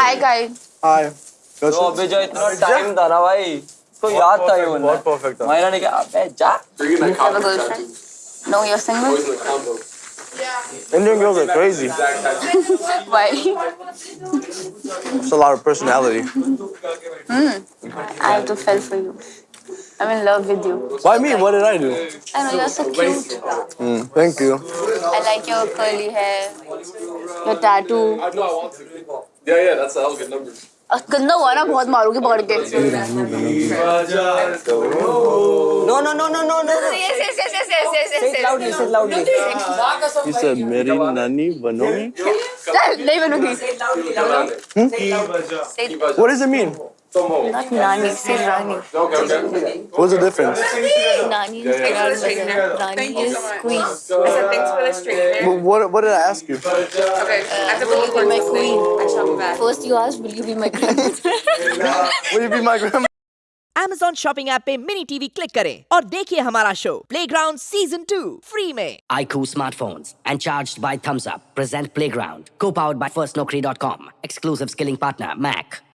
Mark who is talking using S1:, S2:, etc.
S1: Hi guys
S2: Hi.
S3: तो अबे जो इतना टाइम था ना भाई तो याद था ये बंदा
S2: बहुत perfect था।
S3: मैंने कहा अबे जा
S1: have a girlfriend no you are single
S2: Indian girls are crazy.
S1: Why
S2: It's a lot of personality.
S1: I have to fell for you. I'm in love with you.
S2: Why me? What did I do?
S1: I know you're so cute.
S2: Mm, thank you.
S1: I like your curly hair, your tattoo.
S4: Yeah, yeah, that's that was good number.
S1: गंदा हुआ ना बहुत मारूँगी पकड़ के।
S3: No no no no no no
S1: yes yes yes yes yes yes loud yes
S3: loud
S2: yes sir मेरी नानी बनोगी?
S1: नहीं बनोगी।
S2: What does it mean
S1: Not nani, say rani.
S2: What's the difference?
S1: Straightener. Thank you so much.
S5: I said thanks for the straightener.
S2: Well, what, what did I ask you?
S5: Okay, uh,
S1: I have to uh, be my queen?
S5: I shall be back.
S1: First you asked, will you be my queen?
S2: will you be my grandmother?
S6: Amazon shopping app पे mini TV click करें और देखिए हमारा show playground season two free में
S7: iQOO smartphones and charged by Thums Up present playground को powered by firstnaukri.com exclusive skilling partner Mac.